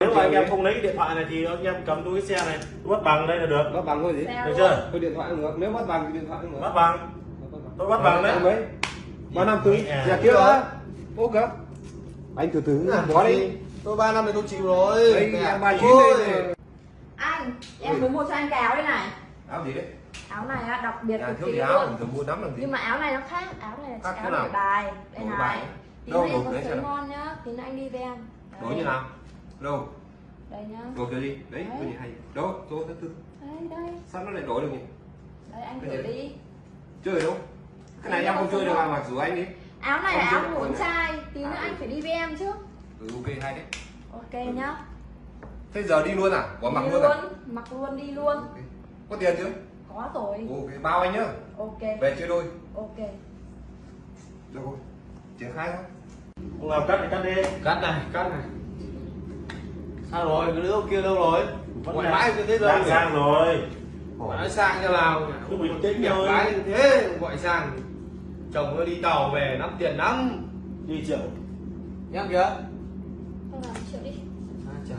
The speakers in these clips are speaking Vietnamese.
nếu mà anh em không lấy điện thoại này thì anh em cầm túi cái xe này bắt bằng đây là được. Bắt bằng thôi gì? Được chưa? tôi điện thoại được. Nếu bắt bằng thì điện thoại được. Bắt bằng. Tôi bắt bằng đấy. Mấy? Ba năm tứ À. nhà kia đó. Cả anh từ từ bỏ đi. Tôi ba năm này tôi chịu rồi. Em ba chín đây này. anh em muốn mua cho anh cái áo đây này. Áo gì đấy? Áo này á, đặc biệt nhà cực kỳ luôn. mua làm gì? Nhưng mà áo này nó khác. Áo này là áo đổi bài đây này bài. tí nữa em có ngon nhá tí nữa anh đi với em. Đổi như nào đâu? Đây nhá. Đổi cái gì? Đấy cái gì hay. Đâu tôi thứ tư đây đây. Sao nó lại đổi được nhỉ? Đây anh thử đi. Chơi đâu? Cái này em không chơi được mà mặc dù anh đi áo này là Không áo ngủ trai. Tí nữa À, anh ừ. phải đi với em chứ. Ừ ok hay đấy. Ok nhá. Thế giờ đi luôn à? Bỏ mặc luôn luôn à? mặc luôn đi luôn. Có tiền chưa có rồi. Ok. Bao anh nhá. Ok. Về chơi đôi. Ok. Được rồi. Triển khai thôi. Không làm cắt thì cắt đi. Cắt này cắt này sao rồi? Cái đứa kia đâu rồi? Vẫn ngoại bãi như thế đâu đang sang rồi. Ngoại bãi sang cho nào cứ bình tĩnh thôi. gái như thế gọi sang chồng nó đi tàu về lắm tiền lắm. Đi triệu nhắc chưa thôi làm chịu đi. À, chà.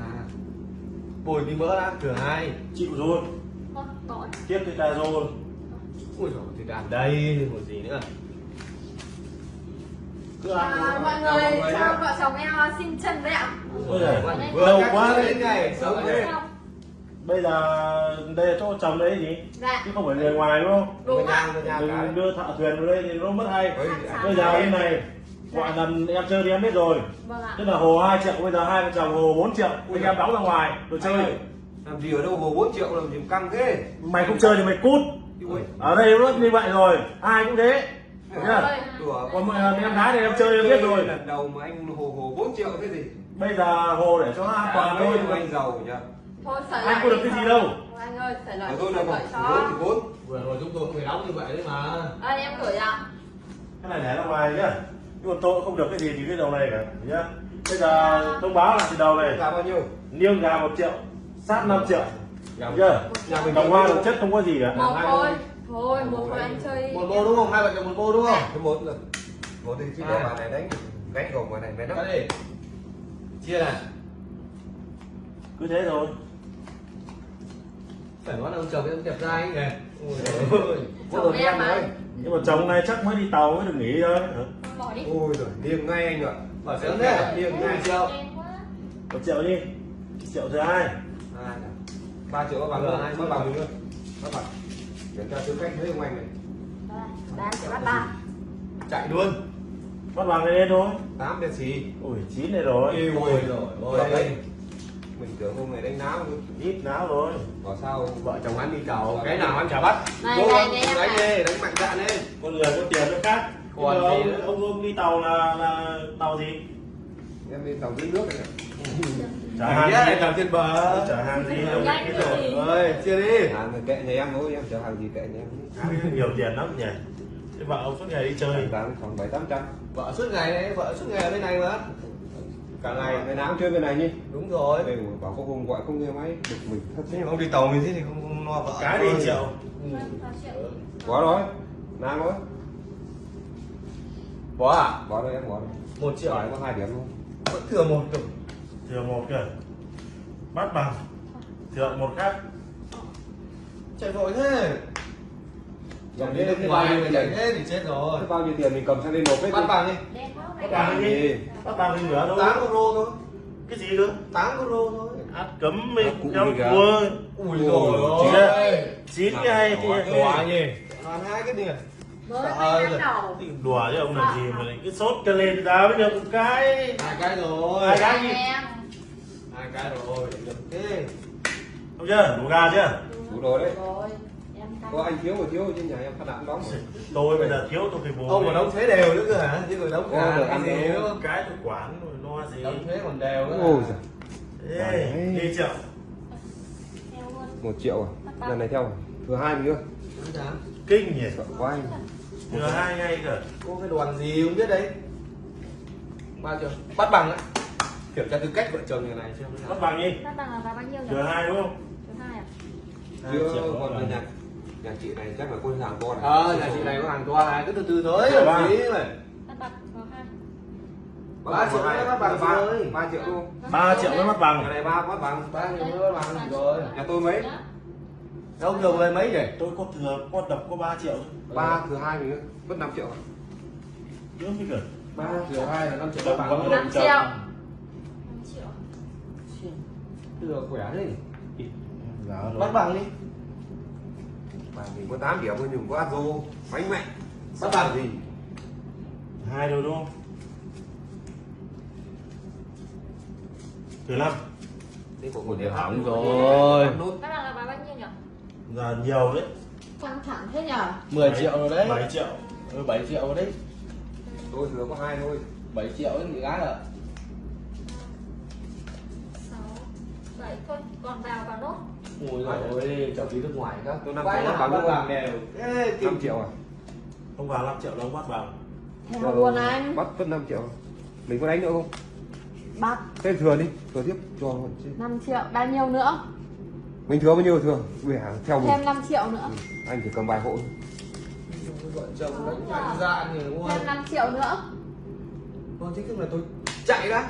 Bồi đi mỡ đã cửa hai. Chịu rồi. Gọi tiếp thì ta rồi. Ui rồi thì đàn đây một gì nữa à, mọi người cho vợ chồng em à, xin chân đấy ạ. Lâu quá đến đấy. bây giờ đây là chỗ chồng đấy gì dạ. Chứ không phải người ngoài đúng không? Đúng Người ạ. Nhà người nhà cái. mình đưa thợ thuyền vào đây thì nó mất hay. Ôi, bây giờ như này gọi lần em chơi thì em biết rồi. Vâng ạ. Tức là hồ 2 triệu bây giờ hai vợ chồng hồ 4 triệu. Anh em đóng ra ngoài ơi, chơi. làm gì ở đâu hồ 4 triệu làm gì căng thế? Mày không chơi thì mày cút. Ở đây nó như vậy rồi ai cũng thế nhá. Đùa. Còn mọi lần em đá thì em chơi em biết rồi. Lần đầu mà anh hồ hồ 4 triệu thế gì? Bây giờ hồ để cho nó an toàn thôi. anh giàu nhá thôi Anh có được cái gì đâu. anh ơi sợi lại ở tôi là một bốn vừa rồi chúng tôi cũng phải đóng như vậy đấy mà. Đây em gửi ạ. Cái này để ra ngoài nhá. Nhưng còn tôi không được cái gì thì cái đầu này cả nhá. Bây giờ thông báo là từ đầu này. Là bao nhiêu? Niêng gà một triệu sát 5 triệu. Gà Được chưa? nhà mình đồng hoa chất không có gì cả. Một hai thôi thôi. một thôi anh chơi một bô đúng không? Hai vợ chồng một bô đúng không? Cái một rồi một thì chỉ để bà này đánh gánh gồm bà này mày gì? Chia này cứ thế thôi. Phải nói là ông chồng em đẹp trai ấy. Nhỉ ôi chồng em mà. nhưng mà chồng này chắc mới đi tàu mới được nghỉ thôi. Bỏ đi. Ôi rồi liêng ngay anh ạ. Bảo sớm thế. liêng ngay. Triệu một triệu đi. Triệu thứ hai. À, ba triệu nữa. Hai triệu. bằng nữa các bạn để cho tư cách với ông anh này. Đây, ba triệu bắt ba. Chạy luôn. Bắt bằng này lên thôi. Tám đen xì ui chín này rồi. Ôi rồi Rồi ôi đây mình tưởng hôm này đánh náo ít náo rồi. Bảo sao vợ chồng anh đi tàu cái nào anh chả bắt? Này, Cố này, này, đánh đi đánh mạnh dạn lên con người có tiền nó khác. Còn ông ông đi tàu là là tàu gì em đi tàu dưới nước này. Chả Chả hàng gì anh làm trên bờ. Chả hàng gì đâu Nhanh biết cái rồi gì? ơi chia đi. À người kệ nhà em thôi em chở hàng gì kệ nhà em. Nhiều tiền lắm nhỉ. Thế vợ ông suốt ngày đi chơi. Bán khoảng bảy tám trăm. Vợ suốt ngày đấy vợ suốt ngày ở bên này mà. Cả ngày. Ngày nào cũng chơi bên này nhỉ. Đúng rồi. Đây bảo có hôm gọi không nghe máy được mình thật thế ông đi tàu mình thế thì không, không lo vợ. Cái đi triệu. Ba triệu. có rồi. Nam rồi bỏ à? Bỏ đây em bỏ đây. Một triệu. Có hai điểm luôn vẫn thừa một được thừa một kìa bắt bằng. Thừa một khác. Chạy vội thế. Dòng đi nước ngoài mà chạy thế thì chết rồi. Thế bao nhiêu tiền mình cầm sang đây nộp hết bắt bằng đi. Quá bắt bằng đi. Bắt bằng đi nữa đâu tám con lô thôi. Cái gì cơ? Tám con lô thôi. Át cấm mình trong cua ui rồi chín cái hay thì đùa nhỉ. Còn hai cái gì Mới năm đầu. đùa chứ ông làm gì mà lại cứ sốt cái lên giá với được một cái. Hai cái rồi. Hai cái. gì? hai cái rồi được thế. Không chưa? Đủ gà chưa? Đủ rồi đấy. Rồi có anh thiếu mà thiếu trên nhà em phát đạn đóng rồi. Tôi bây giờ thiếu tôi phải bù ông còn đóng thuế đều nữa cơ hả? Chứ còn đóng cả được cái ăn gì nữa cái tôi quản rồi lo gì. Đóng thuế còn đều nữa. Ôi giời. Ê, đi triệu một triệu à? Lần này theo à? thừa hai mình nữa kinh nhỉ. Sợ quá anh thừa hai ngay cơ có cái đoàn gì không biết đấy. Bao nhiêu bắt bằng á kiểm tra tư cách vợ chồng nhà này xem bắt bằng đi. Bắt bằng là giá bao nhiêu nhỉ? thừa hai đúng không? Thứ hai à? Chưa còn rồi. là nhà nhà chị này chắc là con hàng con ờ nhà chị này có hàng toa hai cứ từ từ thôi Ba. gì mà Bắt bằng có hai. ba triệu nữa bắt bằng ba rồi ba triệu luôn. 3 triệu mới mất nhà bằng này ba bắt bằng ba triệu nữa bắt bằng. Rồi. nhà tôi mấy đâu thừa về mấy nhỉ? Tôi có thừa có đập có 3 triệu. Ba thừa hai mình nữa mất 5 triệu à? nữa mới gần ba thừa hai là năm triệu bắt đập bằng có Năm đập triệu. chậm. 5 triệu thừa khỏe thế rồi. bắt bằng đi. Mà mình có 8 điểm thôi nhưng có Azo bánh mẹ bắt bằng gì? Hai rồi đúng không? Thừa năm. Thế của một điểm hỏng rồi. nốt Bắt đầu là bán bao nhiêu nhỉ? Là nhiều đấy. Căng thẳng thế nhở? 10 triệu rồi đấy. 7 triệu. Ừ, 7 triệu rồi đấy. Tôi thừa có hai thôi. 7 triệu ấy bị gái rồi 6 7 thôi, còn vào vào nốt. Ui rồi chồng đi nước ngoài các Tôi năm Quay triệu bằng đều. Ê, 5 triệu à? Không vào 5 triệu đâu bắt bằng Theo luôn anh. Bắt mất 5 triệu. Mình có đánh nữa không? Bắt. Thế thừa đi thừa tiếp cho 5 triệu. Bao nhiêu nữa mình thừa bao nhiêu thừa về hàng theo mình. Thêm 5 triệu nữa. Anh chỉ cầm vài hộ vợ chồng đánh mạnh dạn thì luôn Thêm 5 triệu nữa. Vâng, thế là tôi chạy đã.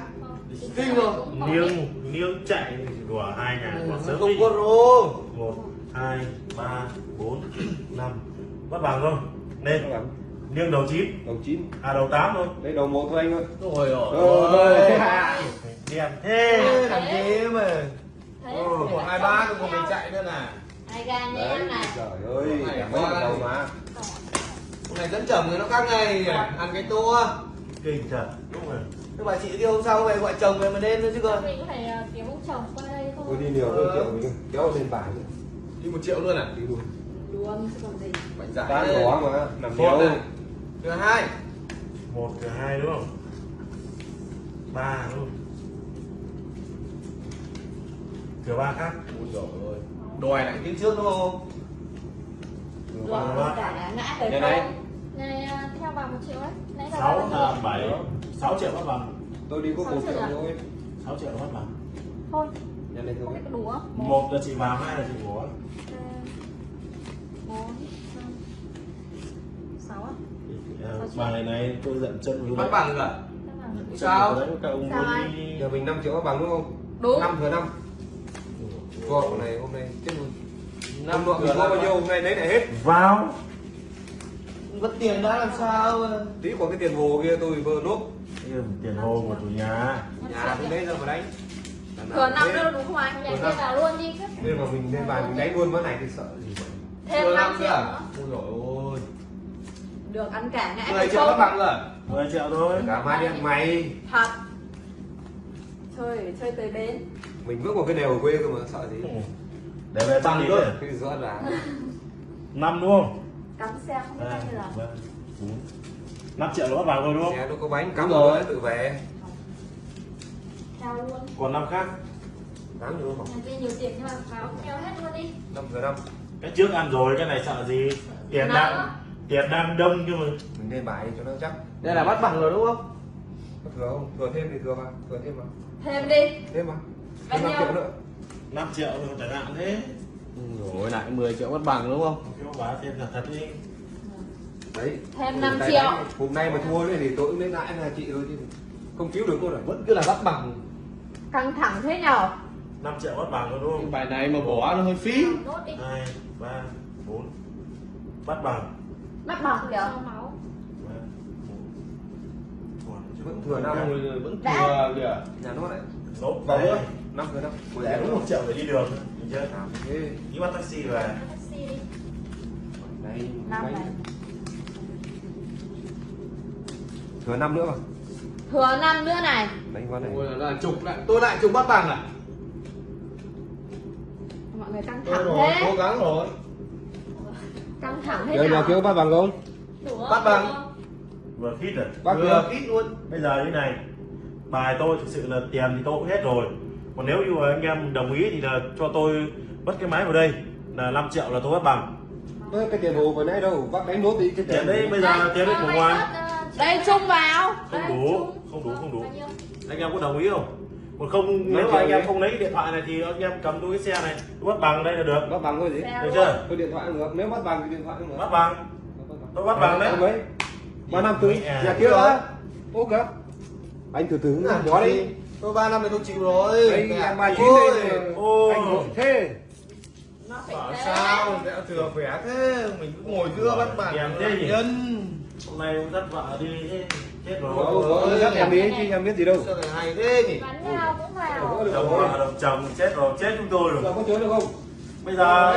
Kinh rồi. Niêng niêng chạy của hai nhà của sớm Không có rô một hai ba bốn năm. Bắt bằng thôi. Lên. Niêng đầu chín. Đầu chín. À đầu tám thôi. Đây đầu một thôi anh ơi. Rồi. rồi đèn thế Thằng gì mà Thế Ừ, Một hai ba tôi còn mình chạy nữa nè Nhé đấy. này trời ơi mấy lần đầu mà. Hôm này dẫn chồng thì nó khác ngày Ăn cái tour. Kinh thật. Đúng rồi. Thế bà chị kia hôm sau về gọi chồng về mà đêm nữa chứ cơ Mình có thể ờ, ông chồng qua đây thôi tôi đi nhiều hơn triệu mình kéo lên bài nữa Đi một triệu luôn à? Đi luôn. Luôn chứ còn gì. Mạnh dạn bán đấy. nhỏ mà nằm nhiều này Thứ hai. Một thừa hai đúng không? Ba đúng không thừa ba khác. Dồi ơi đòi lại tiếng trước đúng không? Đúng rồi. Nhà này. Này à, theo bằng 1 triệu ấy. Nãy là 6 là 7 6 triệu. Mất bằng. Tôi đi có 1 triệu à? thôi. 6 triệu mất bằng. Thôi. Nhà này không biết có đủ 1 là chị vào, 2 là chị bố 4 5 6 á. Ờ, bà này này tôi giận chân Mất bằng rồi. Sao? Sao anh? Giờ mình 5 triệu mất bằng đúng không? Đúng. 5 thừa 5 Vỏ này hôm nay chết luôn. Năm lượng có bao nhiêu hôm nay lấy lại hết. Vào. Mất tiền đã làm sao? Tí có cái tiền hồ kia tôi vừa lúc tiền hồ của chủ nhà. Nhà cũng lấy ra mà đánh. Thừa năm đâu đúng không anh? Nhảy vào luôn đi. Chứ nên mà mình lên bàn mình đánh luôn món này thì sợ gì vậy? Thêm năm triệu nữa. Ôi ôi. Được ăn cả ngã 10 triệu nó bằng rồi. 10 triệu thôi. Cả mai đi ăn mày. Thật. Chơi chơi tới bến mình bước vào cái đều ở quê cơ mà sợ gì? Để về tăng đi cơ. cái rõ là năm đúng không? Cắm xe không biết ba bao nhiêu lần. ba bốn năm triệu là bắt bằng rồi đúng không? Xe nó có bánh cắm Đúng rồi. rồi tự về. Theo luôn. Còn năm khác? Tám nữa không? Kia nhiều tiền nhưng mà vào theo hết luôn đi. Năm thừa năm. Cái trước ăn rồi cái này sợ gì? Tiền Năm đang tiền đang đông nhưng mà. Mình lên bài cho nó chắc. Đây là bắt bằng rồi đúng không? có thừa không? Thừa thêm thì thừa mà thừa thêm mà. Thêm đi. Thêm mà Bao nhiêu? triệu nữa. 5 triệu rồi chẳng hạn thế. Rồi lại 10 triệu bắt bằng đúng không? Kêu bà thêm là thật đi. Đấy Thêm Hôm 5 nay triệu. đánh- hôm nay mà thua đấy thì tôi cũng lấy lại là chị thôi chứ không cứu được cô rồi Vẫn cứ là bắt bằng. Căng thẳng thế nhở? 5 triệu bắt bằng rồi đúng Cái không bài này mà bỏ nó hơi phí. Hai ba bốn. Bắt bằng. Mắt bằng kìa. Vẫn thừa năm Vẫn thừa kìa. Nhà nó lại. Nốt Vào năm thừa năm để đúng một triệu để đi đường. Được chưa đi bắt taxi về. Đây Năm thừa năm nữa mà. Thừa 5 nữa này. Đánh vào này? Ôi là chục lại. Tôi lại chục bắt bằng à? Mọi người căng thẳng rồi, thế. cố gắng rồi. Căng thẳng thế kia nhở có bắt bằng không? Bắt bằng. Vừa khít rồi. Bắt Vừa chưa? ít luôn. Bây giờ như này bài tôi thực sự là tiền thì tôi cũng hết rồi còn nếu như anh em đồng ý thì là cho tôi bắt cái máy vào đây là 5 triệu là tôi bắt bằng. Ơ, cái tiền hồ vừa nãy đâu? Bắt đánh nốt đi cái tiền đấy bây giờ tiền đấy của ngoài. Đây chung vào. Không đủ không đủ không đủ. Anh em có đồng ý không? Còn không nếu mà anh em không lấy cái điện thoại này thì anh em cầm tôi cái xe này tôi bắt bằng đây là được. Bắt bằng thôi gì? Được chưa? tôi điện thoại cũng được. Nếu bắt bằng thì điện thoại cũng được. Bắt bằng. Tôi bắt bằng đấy. Mấy? Ba năm tư. À. nhà kia đó kìa. Anh từ từ được đi? Tôi ba năm thì tôi chịu rồi. Đây, Mẹ, em ba chín ôi, đây. Ôi. anh ngồi thế. nó phải bảo thế. sao? Mẹ thừa khỏe thế. Mình cứ ngồi giữa bắt nhỉ? nhân. Hôm nay ông dắt vợ đi thế chết rồi. Dắt em đi chứ em biết gì đâu. Sao lại hay thế nhỉ? Bắn nhau cũng vào. Chồng vợ chồng chết rồi chết chúng tôi rồi. Có chối được không? Bây giờ